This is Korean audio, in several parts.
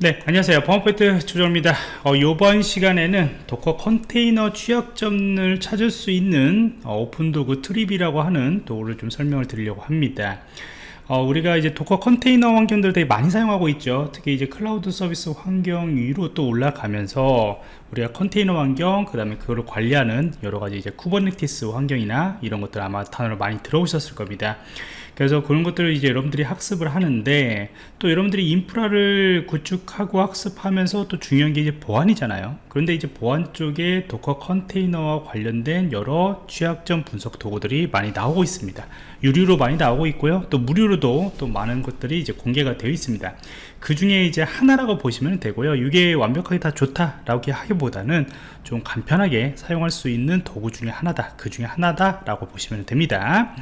네 안녕하세요. 보안프로젝트 조정원입니다. 어, 이번 시간에는 도커 컨테이너 취약점을 찾을 수 있는 어, 오픈도구 Trivy라고 하는 도구를 좀 설명을 드리려고 합니다. 어, 우리가 이제 도커 컨테이너 환경들 되게 많이 사용하고 있죠. 특히 이제 클라우드 서비스 환경 위로 또 올라가면서 우리가 컨테이너 환경 그 다음에 그거를 관리하는 여러가지 이제 쿠버네티스 환경이나 이런 것들 아마 단어를 많이 들어오셨을 겁니다 그래서 그런 것들을 이제 여러분들이 학습을 하는데 또 여러분들이 인프라를 구축하고 학습하면서 또 중요한 게 이제 보안이잖아요. 그런데 이제 보안 쪽에 도커 컨테이너와 관련된 여러 취약점 분석 도구들이 많이 나오고 있습니다. 유료로 많이 나오고 있고요. 또 무료로도 또 많은 것들이 이제 공개가 되어 있습니다. 그 중에 이제 하나라고 보시면 되고요. 이게 완벽하게 다 좋다라고 하기보다는 좀 간편하게 사용할 수 있는 도구 중에 하나다 그 중에 하나다 라고 보시면 됩니다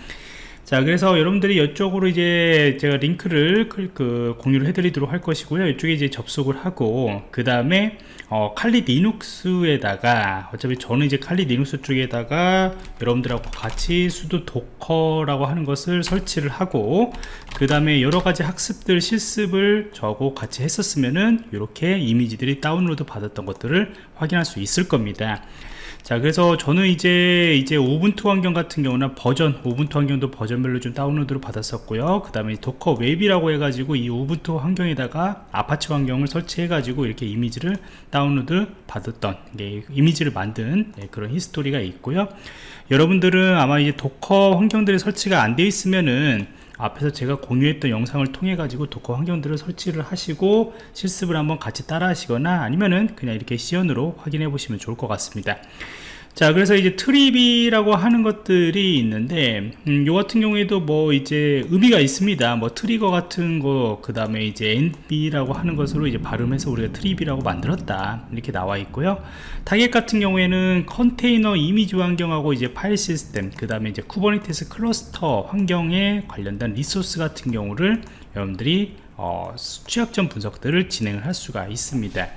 자 그래서 여러분들이 이쪽으로 이제 제가 링크를 그 공유를 해드리도록 할 것이고요. 이쪽에 이제 접속을 하고 그 다음에 어, 칼리 리눅스에다가 어차피 저는 이제 칼리 리눅스 쪽에다가 여러분들하고 같이 sudo docker라고 하는 것을 설치를 하고 그 다음에 여러가지 학습들 실습을 저하고 같이 했었으면은 이렇게 이미지들이 다운로드 받았던 것들을 확인할 수 있을 겁니다 자 그래서 저는 이제 이제 우분투 환경 같은 경우는 버전 우분투 환경도 버전별로 좀 다운로드를 받았었고요. 그 다음에 docker web이라고 해가지고 이 우분투 환경에다가 아파치 환경을 설치해 가지고 이렇게 이미지를 다운로드 받았던 예, 이미지를 만든 예, 그런 히스토리가 있고요. 여러분들은 아마 이제 도커 환경들이 설치가 안 되어 있으면은 앞에서 제가 공유했던 영상을 통해 가지고 도커 환경들을 설치를 하시고 실습을 한번 같이 따라 하시거나 아니면은 그냥 이렇게 시연으로 확인해 보시면 좋을 것 같습니다 자 그래서 이제 Trivy라고 하는 것들이 있는데 음, 요 같은 경우에도 뭐 이제 의미가 있습니다. 뭐 trigger 같은 거 그 다음에 이제 envy라고 하는 것으로 이제 발음해서 우리가 Trivy라고 만들었다. 이렇게 나와 있고요. 타겟 같은 경우에는 컨테이너 이미지 환경하고 이제 파일 시스템 그 다음에 이제 쿠버네티스 클러스터 환경에 관련된 리소스 같은 경우를 여러분들이 어, 취약점 분석들을 진행을 할 수가 있습니다.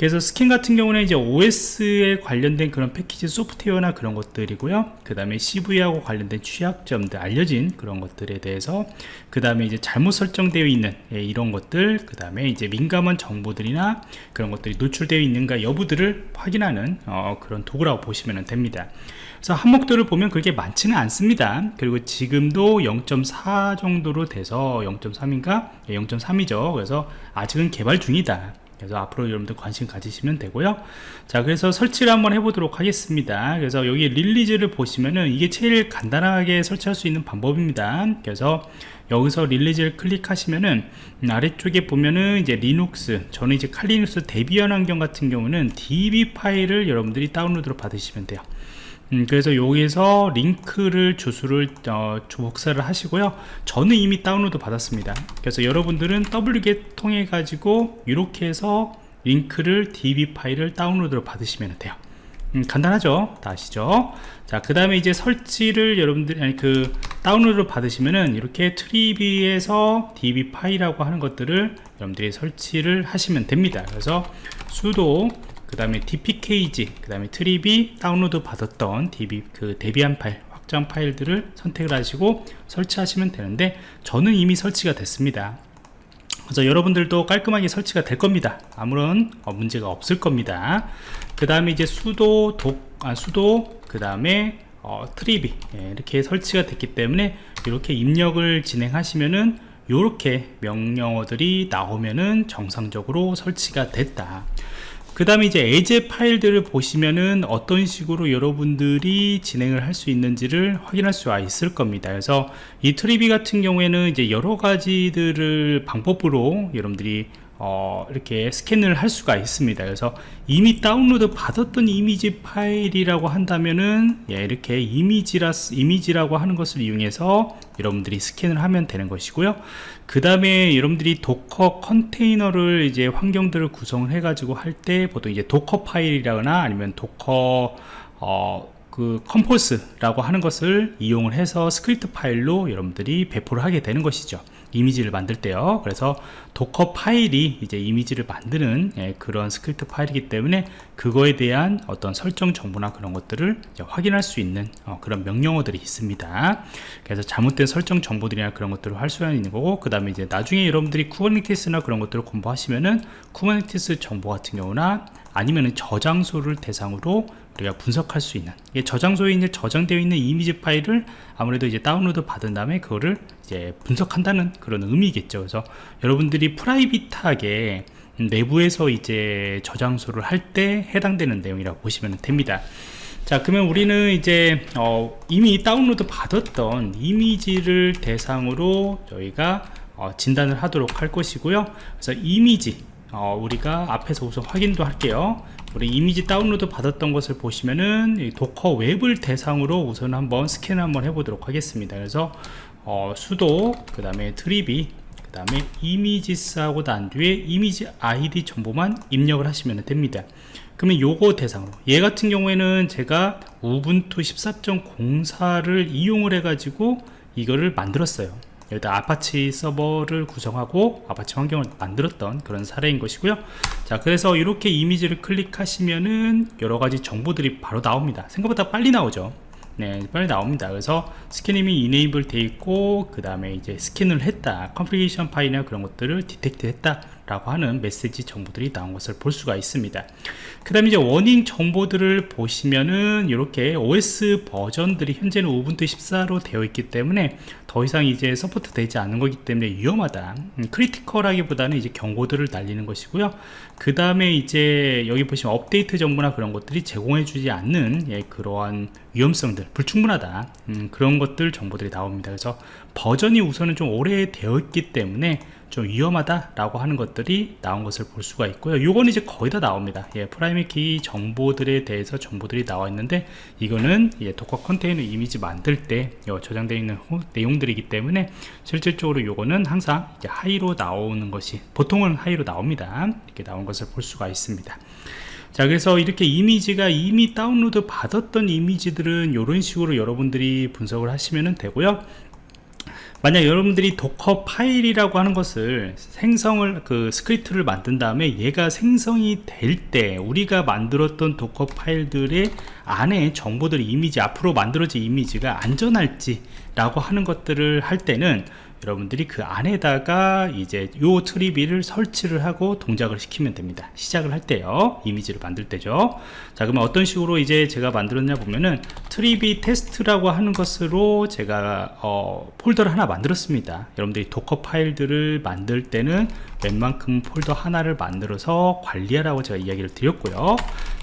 그래서 스캔 같은 경우는 이제 OS에 관련된 그런 패키지 소프트웨어나 그런 것들이고요. 그 다음에 CVE하고 관련된 취약점들 알려진 그런 것들에 대해서 그 다음에 이제 잘못 설정되어 있는 예, 이런 것들 그 다음에 이제 민감한 정보들이나 그런 것들이 노출되어 있는가 여부들을 확인하는 어, 그런 도구라고 보시면 됩니다 그래서 항목들을 보면 그렇게 많지는 않습니다. 그리고 지금도 0.4 정도로 돼서 0.3인가? 0.3이죠. 그래서 아직은 개발 중이다. 그래서 앞으로 여러분들 관심 가지시면 되고요. 자 그래서 설치를 한번 해보도록 하겠습니다. 그래서 여기 release를 보시면은 이게 제일 간단하게 설치할 수 있는 방법입니다. 그래서 여기서 release를 클릭하시면은 아래쪽에 보면은 이제 리눅스 저는 이제 Kali Linux Debian 환경 같은 경우는 deb 파일을 여러분들이 다운로드로 받으시면 돼요 음, 그래서 여기서 링크를 주소를 어, 복사를 하시고요. 저는 이미 다운로드 받았습니다. 그래서 여러분들은 wget 통해 가지고 이렇게 해서 링크를 deb 파일을 다운로드로 받으시면 돼요. 음, 간단하죠? 다 아시죠? 자 그 다음에 이제 설치를 여러분들이 아니 그 다운로드를 받으시면은 이렇게 Trivy에서 deb 파일이라고 하는 것들을 여러분들이 설치를 하시면 됩니다. 그래서 sudo 그 다음에 dpkg 그 다음에 Trivy 다운로드 받았던 deb 그 Debian 파일 확장 파일들을 선택을 하시고 설치하시면 되는데 저는 이미 설치가 됐습니다. 그래서 여러분들도 깔끔하게 설치가 될 겁니다. 아무런 어, 문제가 없을 겁니다. 그 다음에 이제 수도 독, 아, 수도 그 다음에 어, 트리비 예, 이렇게 설치가 됐기 때문에 이렇게 입력을 진행하시면은 이렇게 명령어들이 나오면은 정상적으로 설치가 됐다 그 다음에 이제 에제 파일들을 보시면은 어떤 식으로 여러분들이 진행을 할 수 있는지를 확인할 수가 있을 겁니다. 그래서 이 Trivy 같은 경우에는 이제 여러 가지들을 방법으로 여러분들이 어, 이렇게 스캔을 할 수가 있습니다. 그래서 이미 다운로드 받았던 이미지 파일이라고 한다면은 예, 이렇게 이미지라, 이미지라고 하는 것을 이용해서 여러분들이 스캔을 하면 되는 것이고요. 그 다음에 여러분들이 Docker 컨테이너를 이제 환경들을 구성을 해 가지고 할 때 보통 이제 Docker 파일이라거나 아니면 Docker 어, 그 compose라고 하는 것을 이용을 해서 스크립트 파일로 여러분들이 배포를 하게 되는 것이죠 이미지를 만들 때요. 그래서 Docker 파일이 이제 이미지를 만드는 예, 그런 스크립트 파일이기 때문에 그거에 대한 어떤 설정 정보나 그런 것들을 확인할 수 있는 어, 그런 명령어들이 있습니다. 그래서 잘못된 설정 정보들이나 그런 것들을 할 수 있는 거고 그 다음에 이제 나중에 여러분들이 Kubernetes나 그런 것들을 공부하시면은 Kubernetes 정보 같은 경우나 아니면은 저장소를 대상으로 우리가 분석할 수 있는 저장소에 이제 저장되어 있는 이미지 파일을 아무래도 이제 다운로드 받은 다음에 그거를 이제 분석한다는 그런 의미겠죠. 그래서 여러분들이 private하게 내부에서 이제 저장소를 할 때 해당되는 내용이라고 보시면 됩니다. 자 그러면 우리는 이제 어, 이미 다운로드 받았던 이미지를 대상으로 저희가 어, 진단을 하도록 할 것이고요. 그래서 이미지 어, 우리가 앞에서 우선 확인도 할게요 우리 이미지 다운로드 받았던 것을 보시면은 Docker web을 대상으로 우선 한번 스캔을 한번 해보도록 하겠습니다. 그래서 어, sudo 그 다음에 Trivy 그 다음에 images 하고 난 뒤에 이미지 아이디 정보만 입력을 하시면 됩니다. 그러면 요거 대상으로. 얘 같은 경우에는 제가 Ubuntu 14.04를 이용을 해 가지고 이거를 만들었어요 여기다 아파치 서버를 구성하고 아파치 환경을 만들었던 그런 사례인 것이고요. 자 그래서 이렇게 이미지를 클릭하시면은 여러가지 정보들이 바로 나옵니다. 생각보다 빨리 나오죠. 네 빨리 나옵니다. 그래서 scanning이 enable 돼 있고 그 다음에 이제 스캔을 했다. configuration 파일이나 그런 것들을 detect 했다 라고 하는 메시지 정보들이 나온 것을 볼 수가 있습니다. 그 다음에 이제 warning 정보들을 보시면은 이렇게 OS 버전들이 현재는 Ubuntu 14로 되어 있기 때문에 더 이상 이제 support 되지 않는 거기 때문에 위험하다. 음, critical하기보다는 이제 경고들을 날리는 것이고요. 그 다음에 이제 여기 보시면 업데이트 정보나 그런 것들이 제공해 주지 않는 예, 그러한 위험성들 불충분하다. 음, 그런 것들 정보들이 나옵니다. 그래서 버전이 우선은 좀 오래 되어 있기 때문에 좀 위험하다라고 하는 것들이 나온 것을 볼 수가 있고요. 요거는 이제 거의 다 나옵니다. 예, private key 정보들에 대해서 정보들이 나와 있는데 이거는 예, Docker 컨테이너 이미지 만들 때 저장되어 있는 내용들이기 때문에 실질적으로 요거는 항상 high로 나오는 것이 보통은 high로 나옵니다. 이렇게 나온 것을 볼 수가 있습니다. 자 그래서 이렇게 이미지가 이미 다운로드 받았던 이미지들은 이런 식으로 여러분들이 분석을 하시면 되고요 만약 여러분들이 Docker 파일이라고 하는 것을 생성을 그 스크립트를 만든 다음에 얘가 생성이 될 때 우리가 만들었던 Docker 파일들의 안에 정보들이 이미지 앞으로 만들어진 이미지가 안전할지 라고 하는 것들을 할 때는 여러분들이 그 안에다가 이제 요 Trivy를 설치를 하고 동작을 시키면 됩니다. 시작을 할 때요. 이미지를 만들 때죠. 자 그러면 어떤 식으로 이제 제가 만들었냐 보면은 Trivy test라고 하는 것으로 제가 어, 폴더를 하나 만들었습니다. 여러분들이 Docker 파일들을 만들 때는 웬만큼 폴더 하나를 만들어서 관리하라고 제가 이야기를 드렸고요.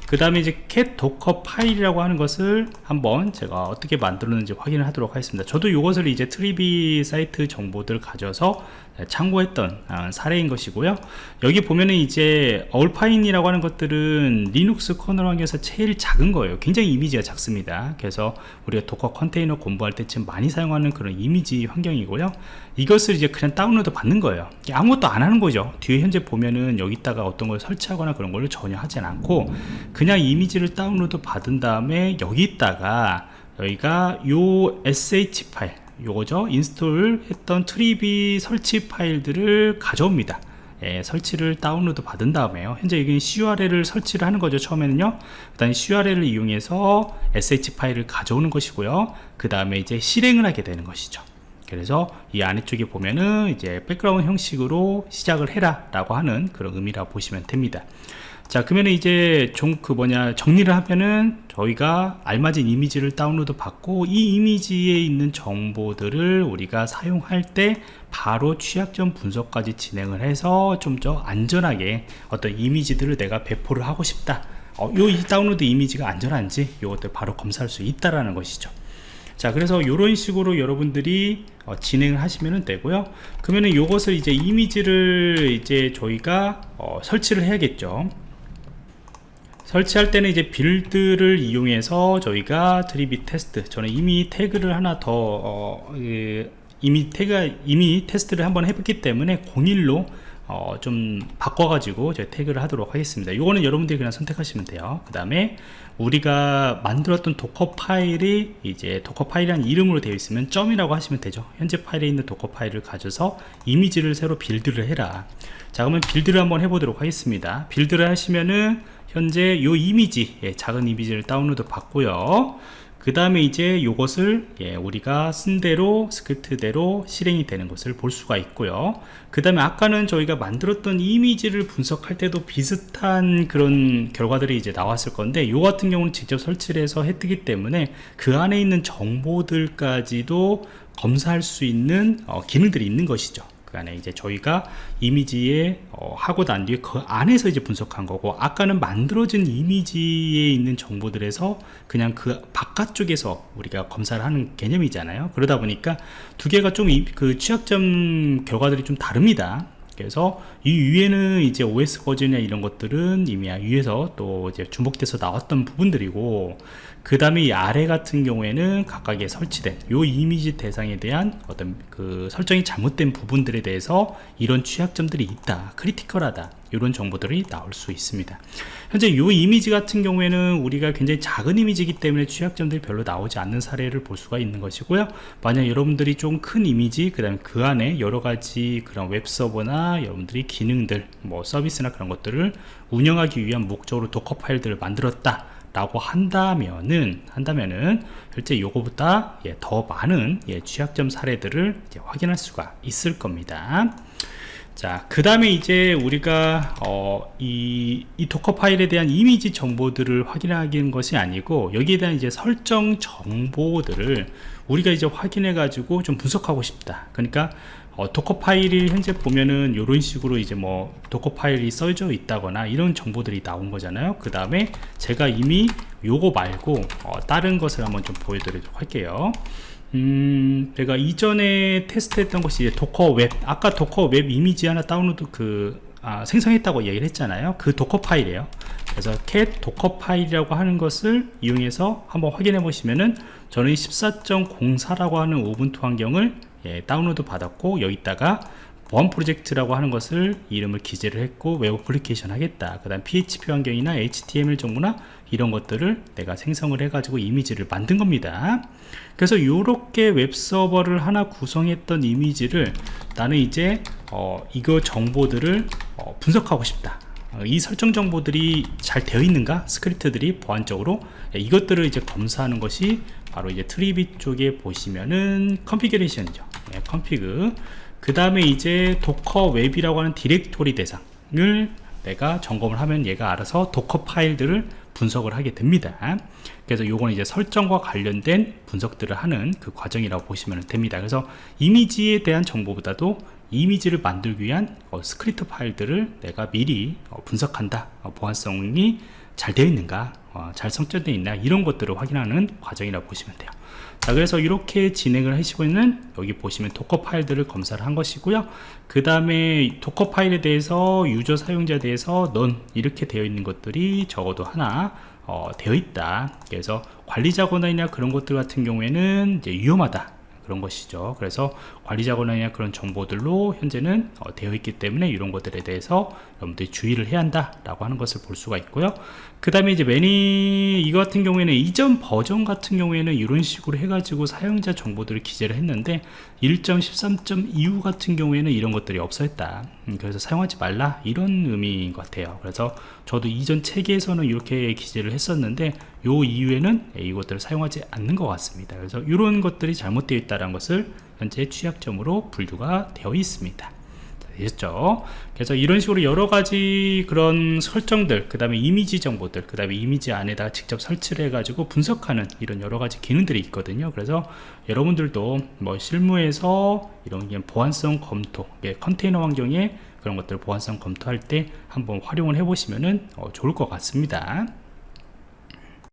그 다음에 이제 cat Docker 파일이라고 하는 것을 한번 제가 어떻게 만들었는지 확인을 하도록 하겠습니다. 저도 이것을 이제 Trivy 사이트 정보들 가져서 참고했던 아, 사례인 것이고요. 여기 보면은 이제 Alpine이라고 하는 것들은 리눅스 커널 환경에서 제일 작은 거예요. 굉장히 이미지가 작습니다. 그래서 우리가 Docker 컨테이너 공부할 때쯤 많이 사용하는 그런 이미지 환경이고요. 이것을 이제 그냥 다운로드 받는 거예요. 아무것도 안 하는 거죠. 뒤에 현재 보면은 여기다가 어떤 걸 설치하거나 그런 걸 전혀 하진 않고 그냥 이미지를 다운로드 받은 다음에 여기다가 여기가 요 sh 파일 요거죠. install 했던 Trivy 설치 파일들을 가져옵니다. 예, 설치를 다운로드 받은 다음에요. 현재 여기 curl을 설치를 하는 거죠 처음에는요. 그 다음에 curl을 이용해서 sh 파일을 가져오는 것이고요. 그 다음에 이제 실행을 하게 되는 것이죠. 그래서 이 아래쪽에 보면은 이제 백그라운드 형식으로 시작을 해라 라고 하는 그런 의미라고 보시면 됩니다 자 그러면 이제 좀그 뭐냐 정리를 하면은 저희가 알맞은 이미지를 다운로드 받고 이 이미지에 있는 정보들을 우리가 사용할 때 바로 취약점 분석까지 진행을 해서 좀 더 안전하게 어떤 이미지들을 내가 배포를 하고 싶다. 어, 요 다운로드 이미지가 안전한지 이것들 바로 검사할 수 있다라는 것이죠. 자 그래서 이런 식으로 여러분들이 어, 진행을 하시면 되고요. 그러면은 이것을 이제 이미지를 이제 저희가 어, 설치를 해야겠죠 설치할 때는 이제 build를 이용해서 저희가 Trivy 테스트 저는 이미 태그를 하나 더 어, 그, 이미 태그 이미 테스트를 한번 해봤기 때문에 01로 어, 좀 바꿔가지고 제가 태그를 하도록 하겠습니다. 이거는 여러분들이 그냥 선택하시면 돼요. 그 다음에 우리가 만들었던 Docker 파일이 이제 Docker 파일이라는 이름으로 되어 있으면 점이라고 하시면 되죠. 현재 파일에 있는 Docker 파일을 가져서 이미지를 새로 build를 해라. 자 그러면 빌드를 한번 해보도록 하겠습니다. 빌드를 하시면은 현재 요 이미지 예, 작은 이미지를 다운로드 받고요 그 다음에 이제 요것을 예, 우리가 쓴 대로 스크립트대로 실행이 되는 것을 볼 수가 있고요. 그 다음에 아까는 저희가 만들었던 이미지를 분석할 때도 비슷한 그런 결과들이 이제 나왔을 건데 요 같은 경우는 직접 설치를 해서 했기 때문에 그 안에 있는 정보들까지도 검사할 수 있는 어, 기능들이 있는 것이죠 그 안에 이제 저희가 이미지에 어, 하고 난 뒤에 그 안에서 이제 분석한 거고 아까는 만들어진 이미지에 있는 정보들에서 그냥 그 바깥쪽에서 우리가 검사를 하는 개념이잖아요. 그러다 보니까 두 개가 좀 그 취약점 결과들이 좀 다릅니다 그래서 이 위에는 이제 OS 버전이나 이런 것들은 이미 위에서 또 이제 주목돼서 나왔던 부분들이고 그 다음에 이 아래 같은 경우에는 각각에 설치된 요 이미지 대상에 대한 어떤 그 설정이 잘못된 부분들에 대해서 이런 취약점들이 있다 크리티컬하다 이런 정보들이 나올 수 있습니다. 현재 이 이미지 같은 경우에는 우리가 굉장히 작은 이미지이기 때문에 취약점들이 별로 나오지 않는 사례를 볼 수가 있는 것이고요. 만약 여러분들이 좀 큰 이미지 그 다음에 그 안에 여러가지 그런 웹서버나 여러분들이 기능들 뭐 서비스나 그런 것들을 운영하기 위한 목적으로 Docker 파일들을 만들었다 라고 한다면은 한다면은 실제 요거보다 예, 더 많은 예, 취약점 사례들을 확인할 수가 있을 겁니다 자, 그 다음에 이제 우리가, 어, 이, 이 Docker 파일에 대한 이미지 정보들을 확인하는 것이 아니고, 여기에 대한 이제 설정 정보들을 우리가 이제 확인해 가지고 좀 분석하고 싶다. 그러니까, 어, Docker 파일이 현재 보면은 이런 식으로 이제 뭐 Docker 파일이 써져 있다거나 이런 정보들이 나온 거잖아요 그 다음에 제가 이미 요거 말고 어, 다른 것을 한번 좀 보여드리도록 할게요 음, 제가 이전에 테스트했던 것이 Docker 웹 아까 Docker 웹 이미지 하나 다운로드 그 아, 생성했다고 얘기를 했잖아요. 그 Docker 파일이에요. 그래서 cat Docker 파일이라고 하는 것을 이용해서 한번 확인해 보시면은 저는 14.04라고 하는 Ubuntu 환경을 예, 다운로드 받았고 여기다가 보안 프로젝트라고 하는 것을 이름을 기재를 했고 웹 어플리케이션 하겠다. 그 다음 PHP 환경이나 HTML 정보나 이런 것들을 내가 생성을 해 가지고 이미지를 만든 겁니다. 그래서 이렇게 웹서버를 하나 구성했던 이미지를 나는 이제 어, 이거 정보들을 어, 분석하고 싶다. 어, 이 설정 정보들이 잘 되어 있는가? 스크립트들이 보안적으로? 예, 이것들을 이제 검사하는 것이 바로 이제 Trivy 쪽에 보시면은 configuration이죠. 네, config 그 다음에 이제 Docker 웹이라고 하는 디렉토리 대상을 내가 점검을 하면 얘가 알아서 Docker 파일들을 분석을 하게 됩니다. 그래서 요거는 이제 설정과 관련된 분석들을 하는 그 과정이라고 보시면 됩니다. 그래서 이미지에 대한 정보보다도 이미지를 만들기 위한 어, 스크립트 파일들을 내가 미리 어, 분석한다. 어, 보안성이 잘 되어 있는가 어, 잘 설정되어 있나? 이런 것들을 확인하는 과정이라고 보시면 돼요. 자 그래서 이렇게 진행을 하시고 있는 여기 보시면 Docker 파일들을 검사를 한 것이고요. 그 다음에 Docker 파일에 대해서 user 사용자에 대해서 none 이렇게 되어 있는 것들이 적어도 하나 어, 되어 있다. 그래서 관리자 권한이나 그런 것들 같은 경우에는 이제 위험하다 그런 것이죠. 그래서 관리자 권한이나 그런 정보들로 현재는 어, 되어 있기 때문에 이런 것들에 대해서 여러분들이 주의를 해야 한다 라고 하는 것을 볼 수가 있고요. 그 다음에 이제 매니 이 같은 경우에는 이전 버전 같은 경우에는 이런 식으로 해가지고 사용자 정보들을 기재를 했는데 1.13.25 같은 경우에는 이런 것들이 없어졌다. 음, 그래서 사용하지 말라. 이런 의미인 것 같아요. 그래서 저도 이전 체계에서는 이렇게 기재를 했었는데 요 이후에는 이것들을 사용하지 않는 것 같습니다. 그래서 이런 것들이 잘못되어 있다는 것을 현재 취약점으로 분류가 되어 있습니다. 되셨죠? 그래서 이런 식으로 여러 가지 그런 설정들 그 다음에 이미지 정보들 그 다음에 이미지 안에다 직접 설치를 해 가지고 분석하는 이런 여러 가지 기능들이 있거든요. 그래서 여러분들도 뭐 실무에서 이런 보안성 검토 컨테이너 환경에 그런 것들 보안성 검토할 때 한번 활용을 해 보시면 어, 좋을 것 같습니다